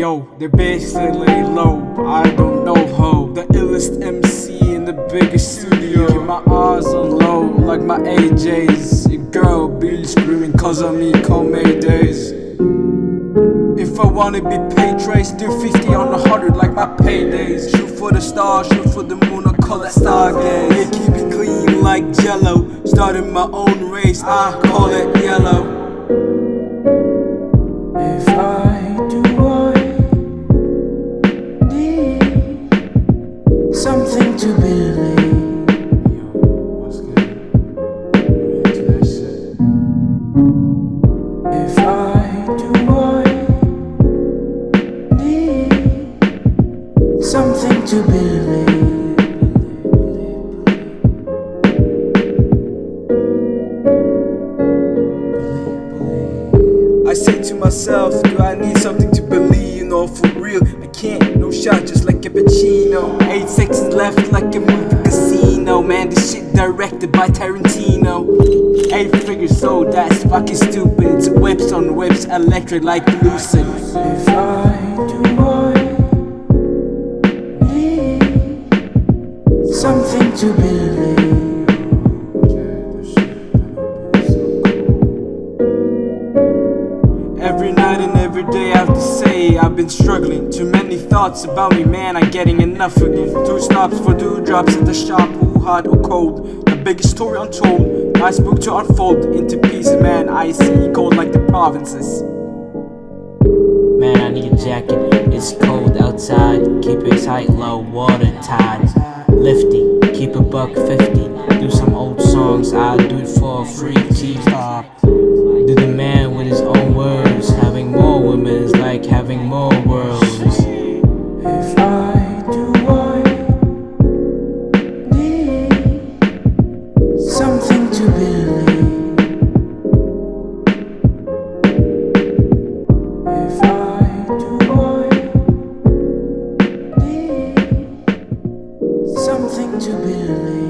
Yo, they're basically low, I don't know ho. The illest MC in the biggest studio. Keep my eyes on low like my AJs Your girl be screaming cause of me cold days. If I wanna be paid trace, do 50 on a 100 like my paydays. Shoot for the stars, shoot for the moon, I call it stargaze. Yeah, keep it clean like jello. Starting my own race, I call it yellow something to believe I say to myself, do I need something to believe? You know, for real, I can't. No shot, just like a Pacino. Eight seconds left, like a movie casino. Man, this shit directed by Tarantino. Eight figures, so that's fucking stupid. It's whips on whips, electric like lucid. Every night and every day I have to say I've been struggling Too many thoughts about me, man, I'm getting enough of you Two stops for two dewdrops at the shop, who hot or cold The biggest story untold, nice book to unfold Into pieces, man, I see cold like the provinces Man, I need a jacket. It's cold outside. Keep it tight, low water tides. Lifty, keep a buck fifty. Do some old songs, I'll do it for free T-top. to believe.